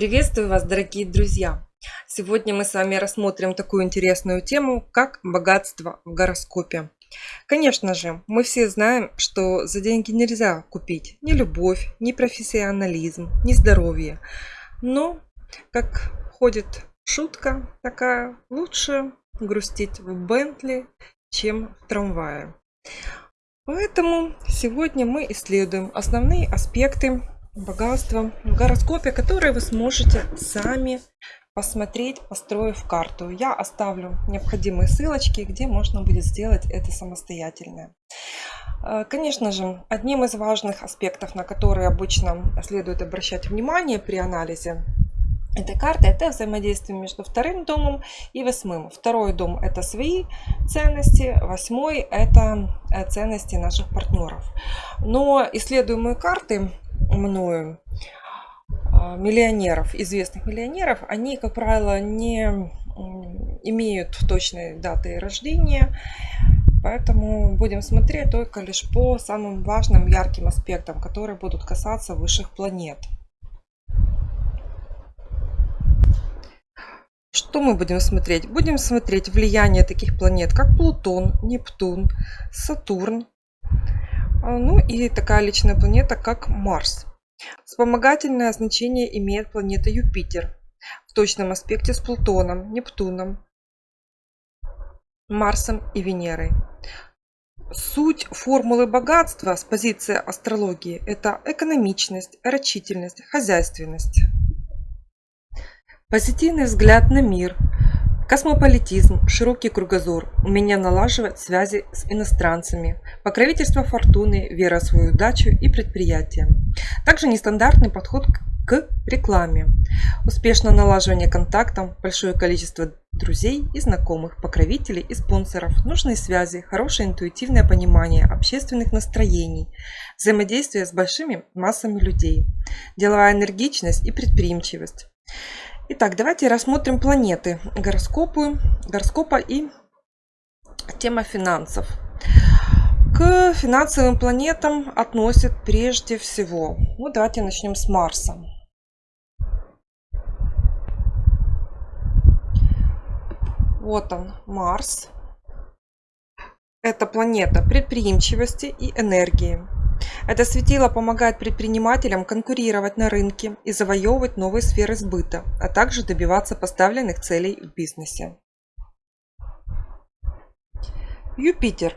Приветствую вас, дорогие друзья! Сегодня мы с вами рассмотрим такую интересную тему, как богатство в гороскопе. Конечно же, мы все знаем, что за деньги нельзя купить ни любовь, ни профессионализм, ни здоровье. Но, как ходит шутка такая, лучше грустить в Бентли, чем в трамвае. Поэтому сегодня мы исследуем основные аспекты богатства в гороскопе, которые вы сможете сами посмотреть, построив карту. Я оставлю необходимые ссылочки, где можно будет сделать это самостоятельно. Э, конечно же, одним из важных аспектов, на которые обычно следует обращать внимание при анализе этой карты, это взаимодействие между вторым домом и восьмым. Второй дом – это свои ценности, восьмой – это э, ценности наших партнеров. Но исследуемые карты мною а, миллионеров, известных миллионеров, они, как правило, не имеют точной даты рождения, поэтому будем смотреть только лишь по самым важным ярким аспектам, которые будут касаться высших планет. Что мы будем смотреть? Будем смотреть влияние таких планет, как Плутон, Нептун, Сатурн, ну и такая личная планета, как Марс. Вспомогательное значение имеет планета Юпитер в точном аспекте с Плутоном, Нептуном, Марсом и Венерой. Суть формулы богатства с позиции астрологии – это экономичность, рачительность, хозяйственность. Позитивный взгляд на мир – Космополитизм, широкий кругозор, умение налаживать связи с иностранцами, покровительство фортуны, вера в свою удачу и предприятие. Также нестандартный подход к рекламе, успешное налаживание контактов, большое количество друзей и знакомых, покровителей и спонсоров, нужные связи, хорошее интуитивное понимание общественных настроений, взаимодействие с большими массами людей, деловая энергичность и предприимчивость. Итак, давайте рассмотрим планеты гороскопы, гороскопа и тема финансов. К финансовым планетам относят прежде всего, ну давайте начнем с Марса. Вот он, Марс. Это планета предприимчивости и энергии. Это светило помогает предпринимателям конкурировать на рынке и завоевывать новые сферы сбыта, а также добиваться поставленных целей в бизнесе. Юпитер.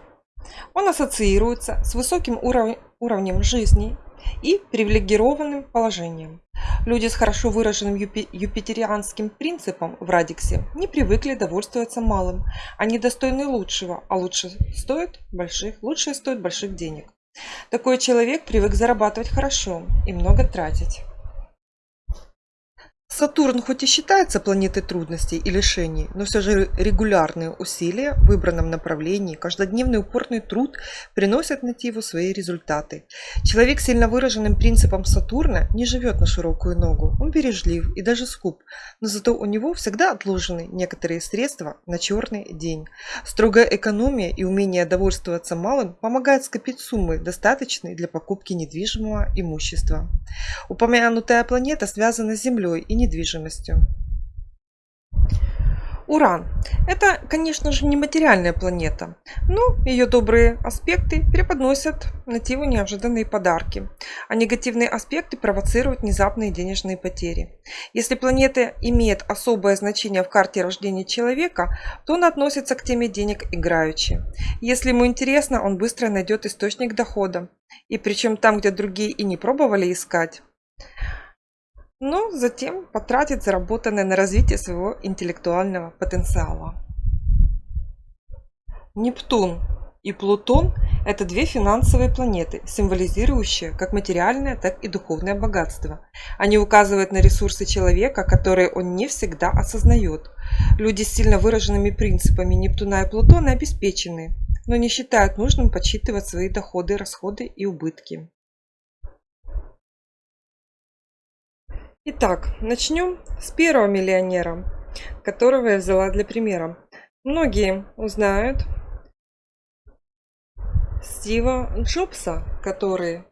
Он ассоциируется с высоким уров... уровнем жизни и привилегированным положением. Люди с хорошо выраженным юпи... юпитерианским принципом в радиксе не привыкли довольствоваться малым. Они достойны лучшего, а лучше стоит больших, лучшее стоит больших денег. Такой человек привык зарабатывать хорошо и много тратить. Сатурн хоть и считается планетой трудностей и лишений, но все же регулярные усилия в выбранном направлении, каждодневный упорный труд приносят Нативу свои результаты. Человек с сильно выраженным принципом Сатурна не живет на широкую ногу, он бережлив и даже скуп, но зато у него всегда отложены некоторые средства на черный день. Строгая экономия и умение довольствоваться малым помогают скопить суммы, достаточные для покупки недвижимого имущества. Упомянутая планета связана с Землей и недвижимостью. Уран. Это, конечно же, не материальная планета, но ее добрые аспекты преподносят нативу неожиданные подарки, а негативные аспекты провоцируют внезапные денежные потери. Если планета имеет особое значение в карте рождения человека, то он относится к теме денег играючи. Если ему интересно, он быстро найдет источник дохода, и причем там, где другие и не пробовали искать но затем потратит заработанное на развитие своего интеллектуального потенциала. Нептун и Плутон – это две финансовые планеты, символизирующие как материальное, так и духовное богатство. Они указывают на ресурсы человека, которые он не всегда осознает. Люди с сильно выраженными принципами Нептуна и Плутона обеспечены, но не считают нужным подсчитывать свои доходы, расходы и убытки. Итак, начнем с первого миллионера, которого я взяла для примера. Многие узнают Стива Джобса, который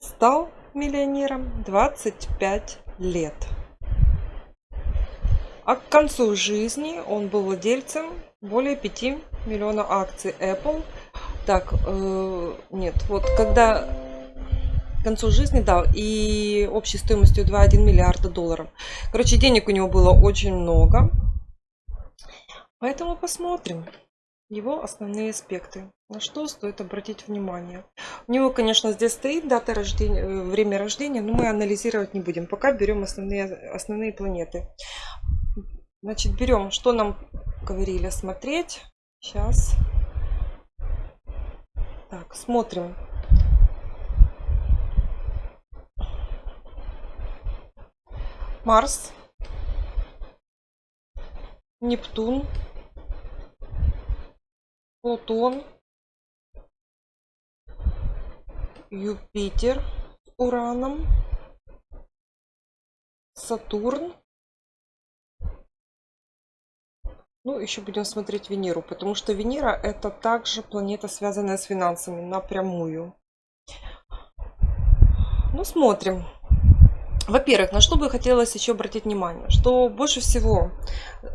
стал миллионером 25 лет. А к концу жизни он был владельцем более 5 миллионов акций Apple. Так, э, нет, вот когда к концу жизни, да, и общей стоимостью 2,1 миллиарда долларов. Короче, денег у него было очень много. Поэтому посмотрим его основные аспекты. На что стоит обратить внимание. У него, конечно, здесь стоит дата рождения, э, время рождения, но мы анализировать не будем. Пока берем основные, основные планеты. Значит, берем, что нам говорили смотреть. Сейчас. Так, смотрим. Марс, Нептун, Плутон, Юпитер с Ураном, Сатурн. Ну, еще будем смотреть Венеру, потому что Венера это также планета, связанная с финансами напрямую. Ну, смотрим. Во-первых, на что бы хотелось еще обратить внимание, что больше всего э,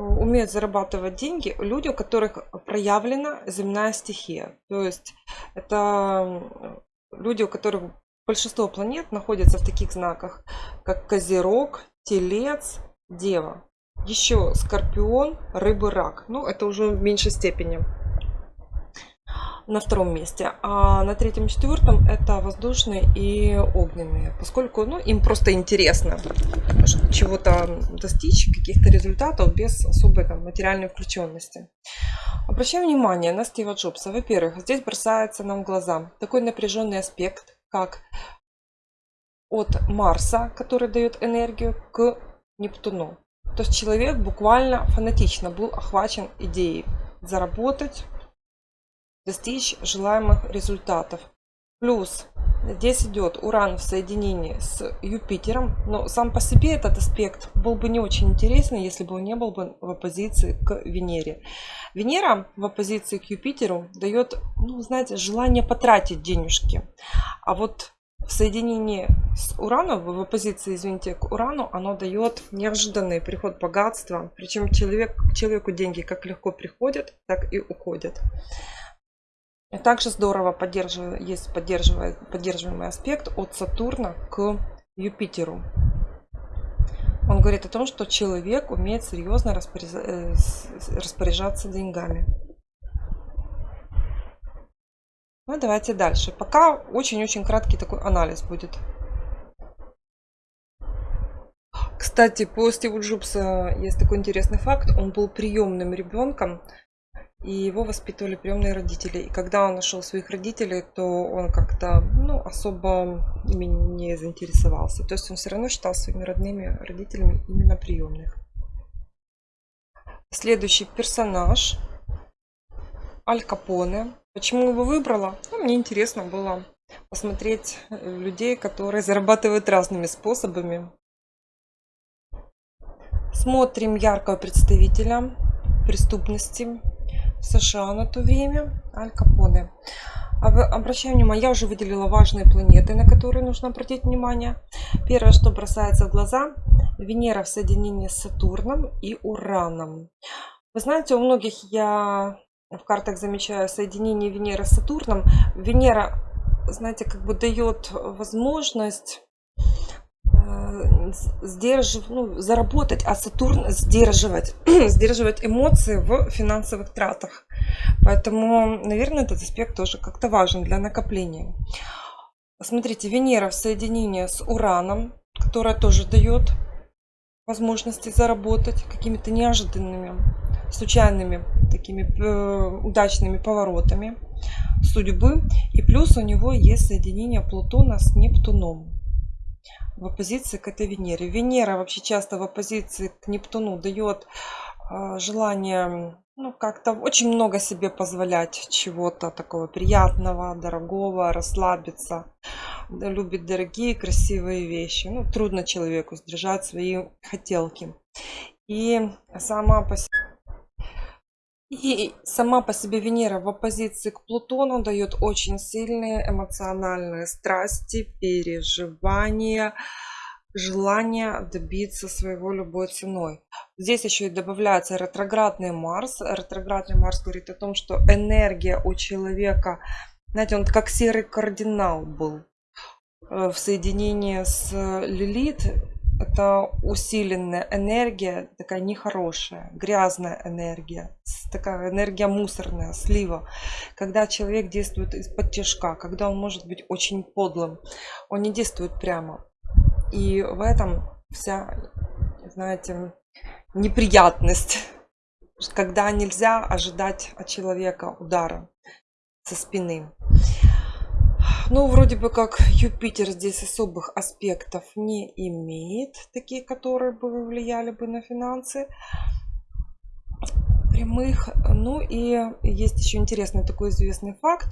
умеют зарабатывать деньги люди, у которых проявлена земная стихия. То есть это люди, у которых большинство планет находятся в таких знаках, как Козерог, Телец, Дева. Еще Скорпион, Рыбы, Рак. Ну, это уже в меньшей степени на втором месте. А на третьем и четвертом это воздушные и огненные. Поскольку ну, им просто интересно чего-то достичь, каких-то результатов без особой там, материальной включенности. Обращаем внимание на Стива Джобса. Во-первых, здесь бросается нам в глаза такой напряженный аспект, как от Марса, который дает энергию, к Нептуну. То есть человек буквально фанатично был охвачен идеей заработать, достичь желаемых результатов. Плюс здесь идет Уран в соединении с Юпитером, но сам по себе этот аспект был бы не очень интересный, если бы он не был бы в оппозиции к Венере. Венера в оппозиции к Юпитеру дает, ну, знаете, желание потратить денежки. А вот в соединении с Ураном, в оппозиции, извините, к Урану, оно дает неожиданный приход богатства. Причем человек, человеку деньги как легко приходят, так и уходят. Также здорово поддерживает, есть поддерживаемый аспект от Сатурна к Юпитеру. Он говорит о том, что человек умеет серьезно э, распоряжаться деньгами. Ну, давайте дальше. Пока очень-очень краткий такой анализ будет. Кстати, по Стиву Джобса есть такой интересный факт. Он был приемным ребенком и его воспитывали приемные родители. И когда он нашел своих родителей, то он как-то ну, особо ими не заинтересовался. То есть он все равно считал своими родными родителями именно приемных. Следующий персонаж Аль Капоне. Почему его выбрала? Ну, мне интересно было посмотреть людей, которые зарабатывают разными способами. Смотрим яркого представителя преступности США на то время, Аль Капоне. Обращаем внимание, я уже выделила важные планеты, на которые нужно обратить внимание. Первое, что бросается в глаза, Венера в соединении с Сатурном и Ураном. Вы знаете, у многих я в картах замечаю соединение Венеры с Сатурном. Венера, знаете, как бы дает возможность сдержив, ну, заработать, а Сатурн сдерживать, сдерживать эмоции в финансовых тратах. Поэтому, наверное, этот аспект тоже как-то важен для накопления. Смотрите, Венера в соединении с Ураном, которая тоже дает возможности заработать какими-то неожиданными, случайными, такими э, удачными поворотами судьбы. И плюс у него есть соединение Плутона с Нептуном в оппозиции к этой Венере. Венера вообще часто в оппозиции к Нептуну дает а, желание ну, как-то очень много себе позволять чего-то такого приятного, дорогого, расслабиться. Любит дорогие, красивые вещи. Ну, трудно человеку сдержать свои хотелки. И сама по себе и сама по себе Венера в оппозиции к Плутону дает очень сильные эмоциональные страсти, переживания, желание добиться своего любой ценой. Здесь еще и добавляется ретроградный Марс. Ретроградный Марс говорит о том, что энергия у человека, знаете, он как серый кардинал был э, в соединении с Лилит это усиленная энергия, такая нехорошая, грязная энергия, такая энергия мусорная, слива. Когда человек действует из-под тяжка, когда он может быть очень подлым, он не действует прямо. И в этом вся, знаете, неприятность, когда нельзя ожидать от человека удара со спины. Ну, вроде бы как Юпитер здесь особых аспектов не имеет, такие, которые бы влияли бы на финансы прямых. Ну и есть еще интересный такой известный факт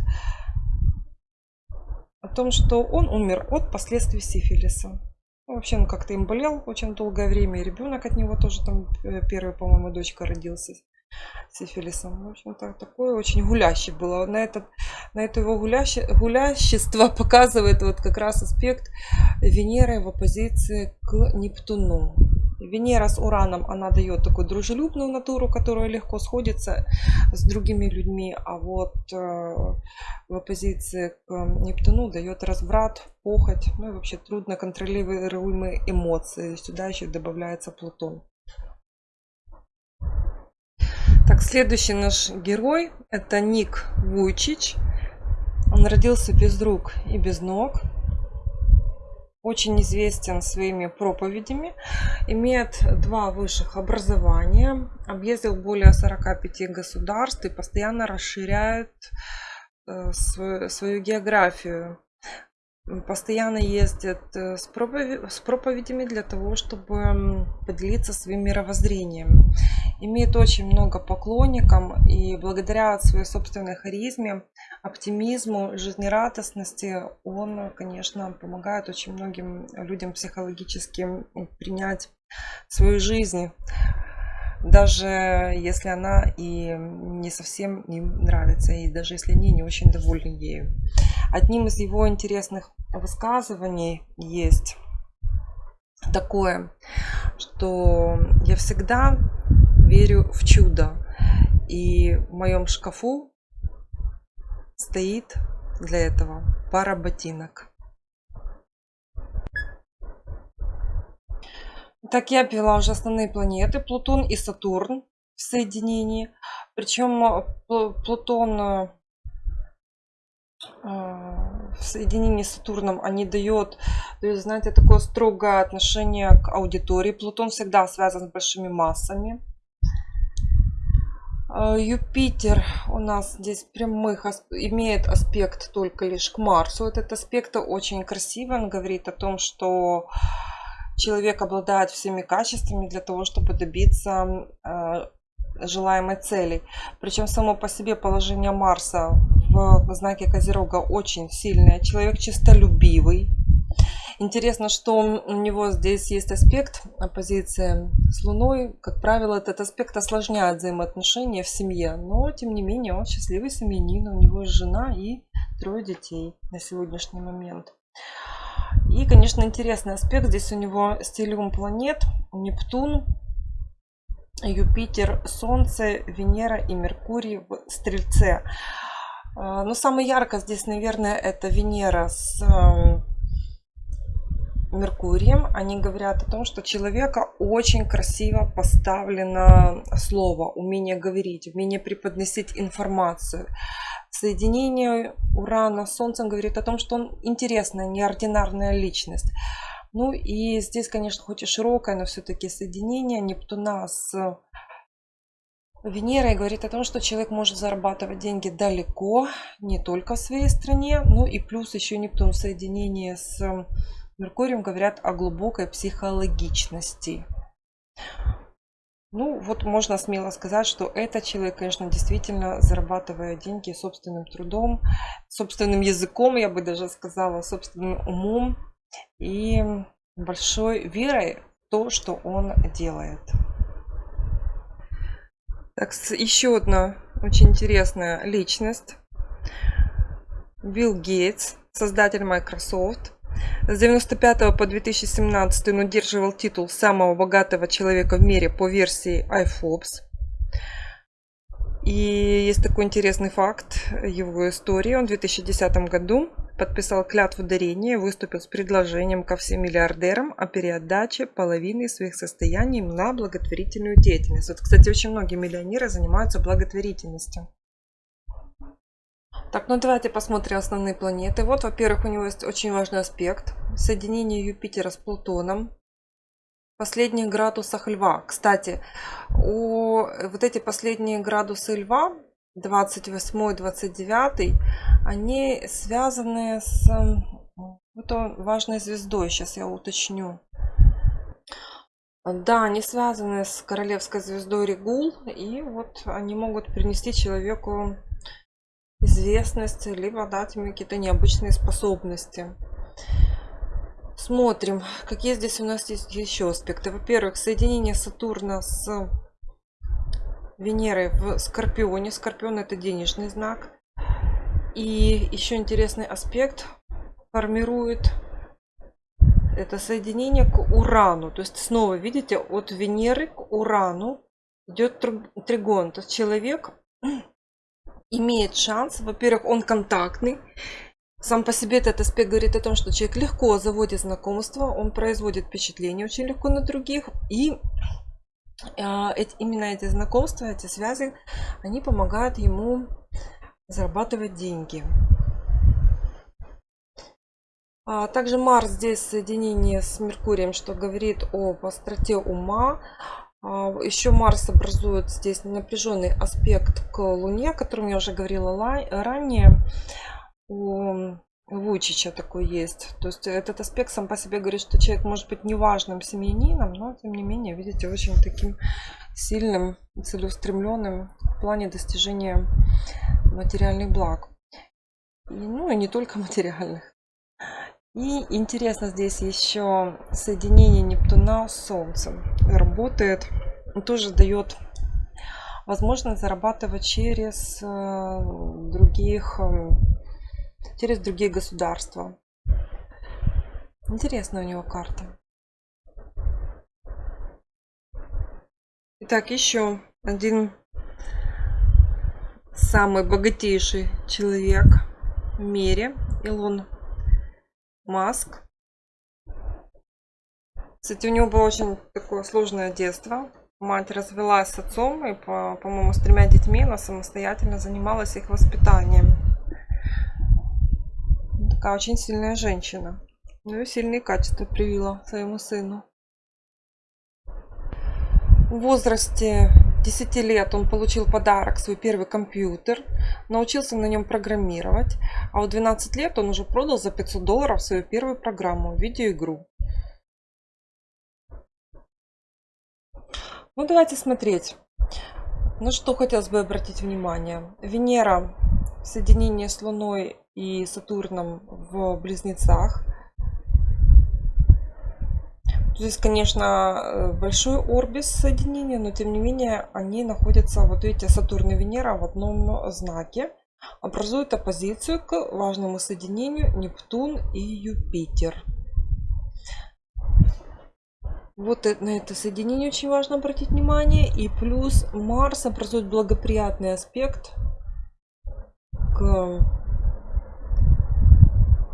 о том, что он умер от последствий сифилиса. Ну, вообще он как-то им болел очень долгое время, и ребенок от него тоже там э, первый, по-моему, дочка родился сифилисом. В общем-то, такое очень гулящий было. На, этот, на это его гуляще, гулящество показывает вот как раз аспект Венеры в оппозиции к Нептуну. Венера с Ураном, она дает такую дружелюбную натуру, которая легко сходится с другими людьми, а вот э, в оппозиции к Нептуну дает разврат, похоть, ну и вообще трудно контролируемые эмоции. Сюда еще добавляется Плутон. Так, следующий наш герой это Ник Вуйчич. Он родился без рук и без ног. Очень известен своими проповедями. Имеет два высших образования. Объездил более 45 государств и постоянно расширяет э, свою, свою географию постоянно ездят э, с, проповедь, с проповедями для того, чтобы поделиться своим мировоззрением. Имеет очень много поклонников и благодаря своей собственной харизме, оптимизму, жизнерадостности он, конечно, помогает очень многим людям психологически принять свою жизнь даже если она и не совсем им нравится, и даже если они не очень довольны ею. Одним из его интересных высказываний есть такое, что я всегда верю в чудо. И в моем шкафу стоит для этого пара ботинок. Так я пила уже основные планеты. Плутон и Сатурн в соединении. Причем Плутон в соединении с Сатурном они дают, дают, знаете, такое строгое отношение к аудитории. Плутон всегда связан с большими массами. А, Юпитер у нас здесь прямых имеет аспект только лишь к Марсу. Этот аспект очень красивый. Он говорит о том, что человек обладает всеми качествами для того, чтобы добиться а, желаемой цели. Причем само по себе положение Марса в знаке Козерога очень сильное. Человек чистолюбивый. Интересно, что у него здесь есть аспект оппозиции с Луной. Как правило, этот аспект осложняет взаимоотношения в семье. Но, тем не менее, он счастливый семьянин. У него есть жена и трое детей на сегодняшний момент. И, конечно, интересный аспект. Здесь у него стилиум планет. Нептун, Юпитер, Солнце, Венера и Меркурий в Стрельце. А, Но ну, самое ярко здесь, наверное, это Венера с эм, Меркурием. Они говорят о том, что человека очень красиво поставлено слово, умение говорить, умение преподносить информацию. Соединение Урана с Солнцем говорит о том, что он интересная, неординарная личность. Ну и здесь, конечно, хоть и широкое, но все-таки соединение Нептуна с Венерой говорит о том, что человек может зарабатывать деньги далеко, не только в своей стране, ну и плюс еще Нептун в соединении с Меркурием говорят о глубокой психологичности. Ну, вот можно смело сказать, что этот человек, конечно, действительно зарабатывает деньги собственным трудом, собственным языком, я бы даже сказала, собственным умом и большой верой в то, что он делает. Так, еще одна очень интересная личность. Билл Гейтс, создатель Microsoft. С 95 по 2017 он удерживал титул самого богатого человека в мире по версии iForbes. И есть такой интересный факт его истории. Он в 2010 году подписал клятву дарения выступил с предложением ко всем миллиардерам о переотдаче половины своих состояний на благотворительную деятельность. Вот, кстати, очень многие миллионеры занимаются благотворительностью. Так, ну давайте посмотрим основные планеты. Вот, во-первых, у него есть очень важный аспект. Соединение Юпитера с Плутоном. Последних градусах Льва. Кстати, у вот эти последние градусы Льва, 28-29, они связаны с вот важной звездой. Сейчас я уточню. Да, они связаны с королевской звездой Регул, и вот они могут принести человеку известность, либо дать ему какие-то необычные способности. Смотрим, какие здесь у нас есть еще аспекты. Во-первых, соединение Сатурна с Венерой в Скорпионе. Скорпион это денежный знак. И еще интересный аспект формирует это соединение к Урану. То есть снова, видите, от Венеры к Урану идет тригон. То есть человек имеет шанс, во-первых, он контактный. Сам по себе этот аспект говорит о том, что человек легко заводит знакомства, он производит впечатление очень легко на других. И а, именно эти знакомства, эти связи, они помогают ему зарабатывать деньги. А также Марс здесь соединение с Меркурием, что говорит о остроте ума, а, Еще Марс образует здесь напряженный аспект к Луне, о котором я уже говорила ранее. У Вучича такой есть. То есть этот аспект сам по себе говорит, что человек может быть неважным семьянином, но тем не менее, видите, очень таким сильным, целеустремленным в плане достижения материальных благ. И, ну и не только материальных. И интересно здесь еще соединение Нептуна с Солнцем. Работает, тоже дает возможность зарабатывать через э, других, э, через другие государства. Интересная у него карта. Итак, еще один самый богатейший человек в мире, Илон Маск. Кстати, у него было очень такое сложное детство. Мать развелась с отцом и, по-моему, с тремя детьми она самостоятельно занималась их воспитанием. Такая очень сильная женщина. Ну и сильные качества привила своему сыну. В возрасте 10 лет он получил подарок, свой первый компьютер, научился на нем программировать, а в 12 лет он уже продал за 500 долларов свою первую программу, видеоигру. Ну давайте смотреть. Ну что хотелось бы обратить внимание. Венера в соединении с Луной и Сатурном в Близнецах – Здесь, конечно, э, большой орбис соединения, но тем не менее они находятся, вот видите, Сатурн и Венера в одном знаке. Образуют оппозицию к важному соединению Нептун и Юпитер. Вот на это соединение очень важно обратить внимание. И плюс Марс образует благоприятный аспект к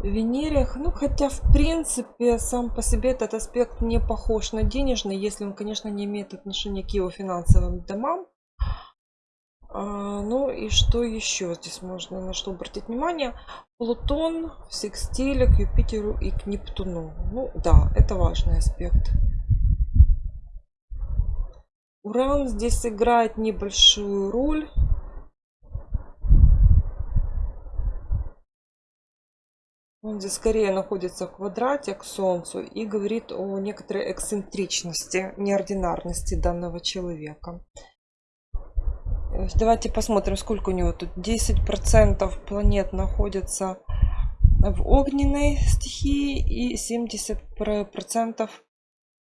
Венере, ну хотя в принципе сам по себе этот аспект не похож на денежный, если он, конечно, не имеет отношения к его финансовым домам. А, ну и что еще здесь можно на что обратить внимание? Плутон в секстиле к Юпитеру и к Нептуну. Ну да, это важный аспект. Уран здесь играет небольшую роль. Он здесь скорее находится в квадрате к Солнцу и говорит о некоторой эксцентричности, неординарности данного человека. Давайте посмотрим, сколько у него тут. 10% планет находится в огненной стихии и 70%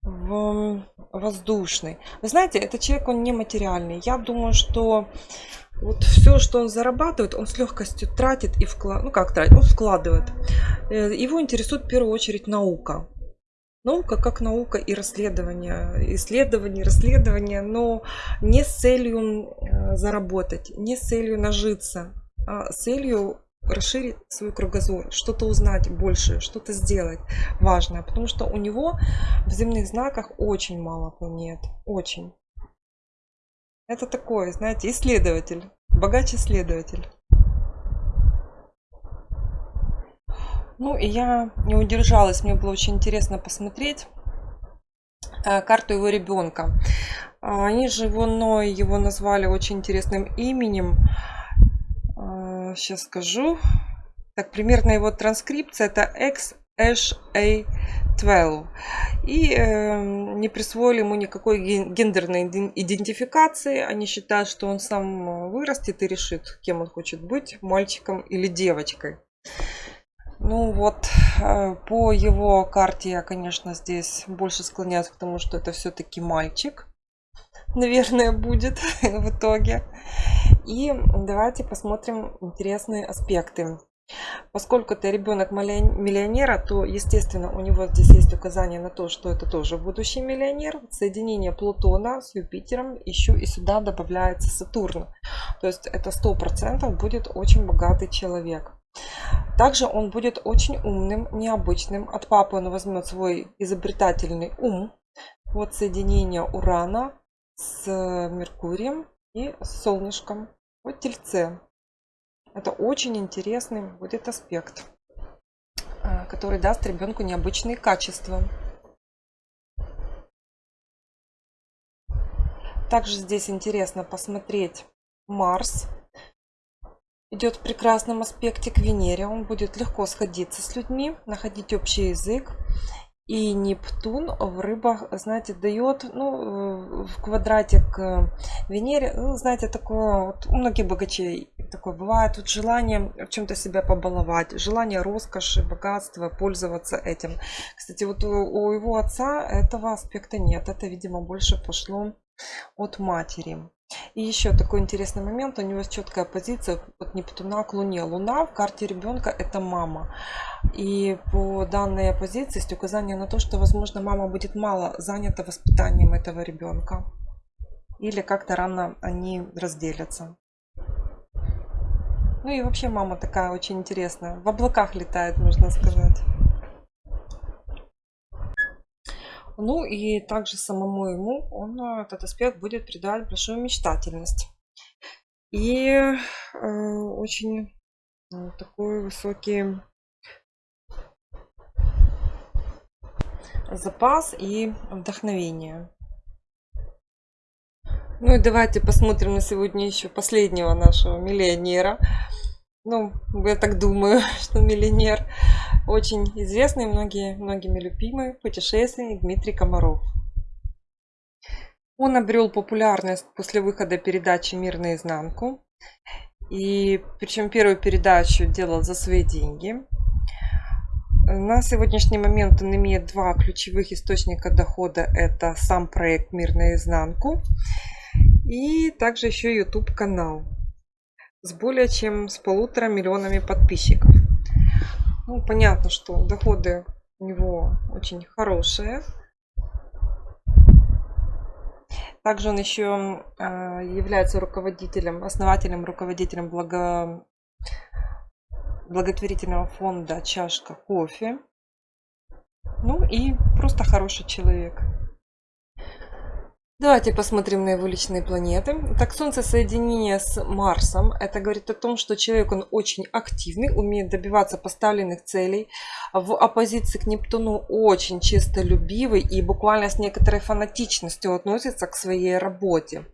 в воздушный. Вы знаете, этот человек, он нематериальный. Я думаю, что вот все, что он зарабатывает, он с легкостью тратит и вкладывает. Ну как тратит, он вкладывает. Э, его интересует в первую очередь наука. Наука как наука и расследование, исследование, расследование, но не с целью э, заработать, не с целью нажиться, а с целью расширить свой кругозор, что-то узнать больше, что-то сделать важное, потому что у него в земных знаках очень мало планет, очень. Это такой, знаете, исследователь, богач исследователь. Ну и я не удержалась, мне было очень интересно посмотреть э, карту его ребенка. А, они же его, его назвали очень интересным именем сейчас скажу. Так, примерно его транскрипция это XHA12. И э, не присвоили ему никакой гендерной идентификации. Они считают, что он сам вырастет и решит, кем он хочет быть, мальчиком или девочкой. Ну вот, э, по его карте я, конечно, здесь больше склоняюсь к тому, что это все-таки мальчик наверное, будет в итоге. И давайте посмотрим интересные аспекты. Поскольку это ребенок миллионера, то, естественно, у него здесь есть указание на то, что это тоже будущий миллионер. Соединение Плутона с Юпитером еще и сюда добавляется Сатурн. То есть это сто процентов будет очень богатый человек. Также он будет очень умным, необычным. От папы он возьмет свой изобретательный ум. Вот соединение Урана с Меркурием и Солнышком. Вот Тельце. Это очень интересный будет аспект, а, который даст ребенку необычные качества. Также здесь интересно посмотреть Марс. Идет в прекрасном аспекте к Венере. Он будет легко сходиться с людьми, находить общий язык. И Нептун в рыбах, знаете, дает, ну, в квадрате к Венере, ну, знаете, такое, вот у многих богачей такое бывает, вот желание в чем-то себя побаловать, желание роскоши, богатства, пользоваться этим. Кстати, вот у, у его отца этого аспекта нет, это, видимо, больше пошло от матери. И еще такой интересный момент, у него есть четкая позиция от Нептуна к Луне. Луна в карте ребенка это мама. И по данной позиции есть указание на то, что, возможно, мама будет мало занята воспитанием этого ребенка. Или как-то рано они разделятся. Ну и вообще мама такая очень интересная. В облаках летает, можно сказать. Ну и также самому ему он э, этот аспект будет придавать большую мечтательность. И э, очень э, такой высокий запас и вдохновение. Ну и давайте посмотрим на сегодня еще последнего нашего миллионера. Ну, я так думаю, что миллионер очень известный, многие, многими любимый путешественник Дмитрий Комаров. Он обрел популярность после выхода передачи «Мир наизнанку». И причем первую передачу делал за свои деньги. На сегодняшний момент он имеет два ключевых источника дохода. Это сам проект «Мир наизнанку» и также еще YouTube канал с более чем с полутора миллионами подписчиков. Ну, понятно, что доходы у него очень хорошие. Также он еще а, является руководителем, основателем, руководителем благо... благотворительного фонда «Чашка кофе». Ну и просто хороший человек. Давайте посмотрим на его личные планеты. Так, Солнце соединение с Марсом. Это говорит о том, что человек, он очень активный, умеет добиваться поставленных целей. В оппозиции к Нептуну очень честолюбивый и буквально с некоторой фанатичностью относится к своей работе.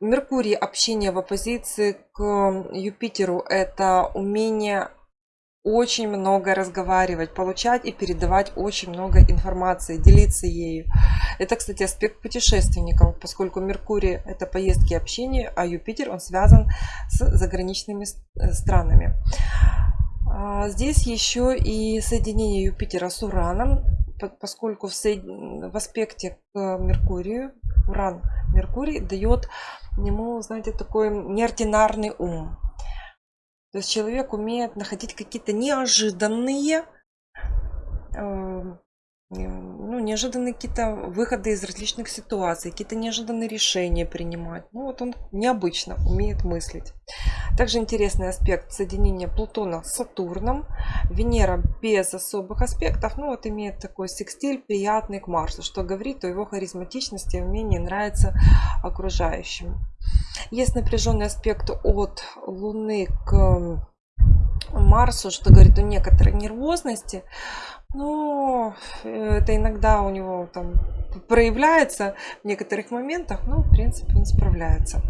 Меркурий, общение в оппозиции к Юпитеру, это умение очень много разговаривать, получать и передавать очень много информации, делиться ею. Это, кстати, аспект путешественников, поскольку Меркурий – это поездки и общение, а Юпитер, он связан с заграничными э, странами. А, здесь еще и соединение Юпитера с Ураном. поскольку в, соед... в аспекте к Меркурию, Уран Меркурий дает ему, знаете, такой неординарный ум. То есть человек умеет находить какие-то неожиданные эм, ну, неожиданные какие-то выходы из различных ситуаций, какие-то неожиданные решения принимать. Ну, вот он необычно умеет мыслить. Также интересный аспект соединения Плутона с Сатурном. Венера без особых аспектов, ну, вот имеет такой секстиль приятный к Марсу, что говорит о его харизматичности и умении нравиться окружающим. Есть напряженный аспект от Луны к Марсу, что говорит о некоторой нервозности. Ну, это иногда у него там проявляется в некоторых моментах, но в принципе он справляется.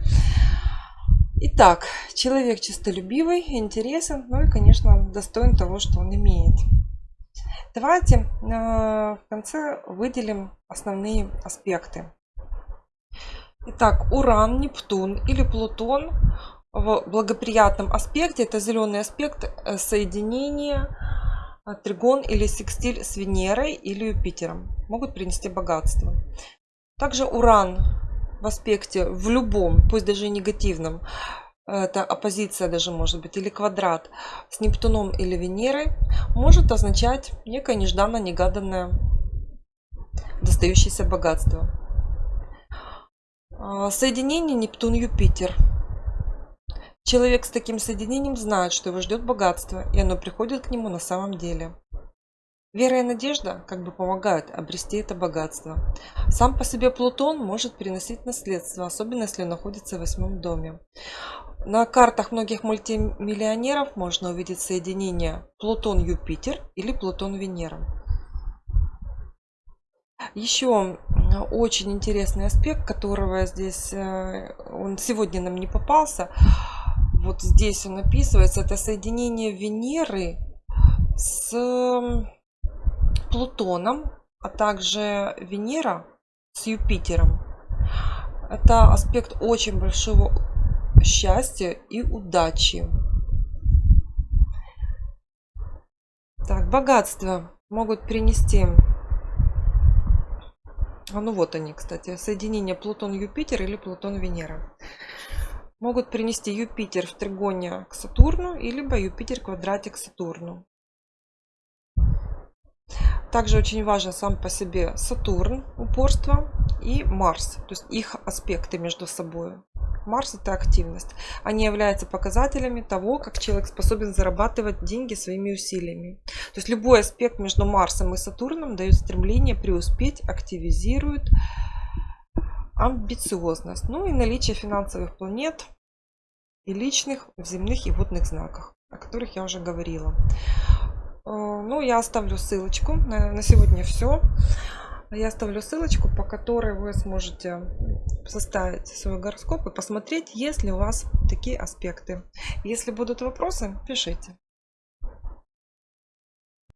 Итак, человек чистолюбивый, интересен, ну и, конечно, достоин того, что он имеет. Давайте э, в конце выделим основные аспекты. Итак, Уран, Нептун или Плутон в благоприятном аспекте, это зеленый аспект э, соединения а, тригон или секстиль с Венерой или Юпитером могут принести богатство. Также Уран в аспекте в любом, пусть даже и негативном, это оппозиция даже может быть, или квадрат с Нептуном или Венерой, может означать некое нежданно-негаданное достающееся богатство. А, соединение Нептун-Юпитер – Человек с таким соединением знает, что его ждет богатство, и оно приходит к нему на самом деле. Вера и надежда как бы помогают обрести это богатство. Сам по себе Плутон может приносить наследство, особенно если находится в восьмом доме. На картах многих мультимиллионеров можно увидеть соединение Плутон-Юпитер или Плутон-Венера. Еще очень интересный аспект, которого здесь э, он сегодня нам не попался – вот здесь он описывается, это соединение Венеры с Плутоном, а также Венера с Юпитером. Это аспект очень большого счастья и удачи. Так, богатство могут принести а ну вот они, кстати, соединение Плутон-Юпитер или Плутон-Венера могут принести Юпитер в тригоне к Сатурну, либо Юпитер квадратик к Сатурну. Также очень важен сам по себе Сатурн, упорство, и Марс, то есть их аспекты между собой. Марс это активность. Они являются показателями того, как человек способен зарабатывать деньги своими усилиями. То есть любой аспект между Марсом и Сатурном дает стремление преуспеть, активизирует, амбициозность, ну и наличие финансовых планет и личных в земных и водных знаках, о которых я уже говорила. Э, ну, я оставлю ссылочку. На сегодня все. Я оставлю ссылочку, по которой вы сможете составить свой гороскоп и посмотреть, есть ли у вас такие аспекты. Если будут вопросы, пишите.